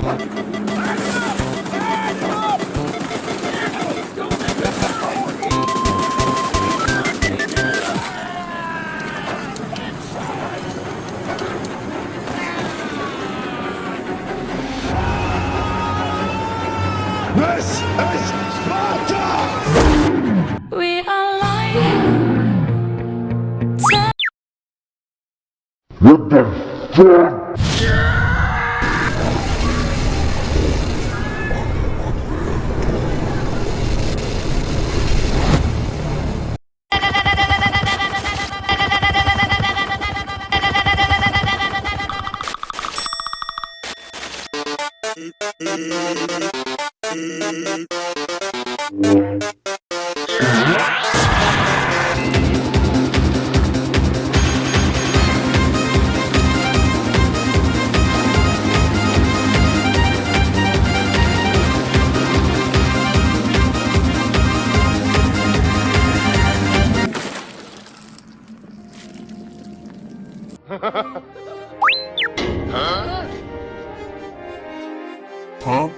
This is Sparta! We are lying. What the fuck? Ha ha ha. 好、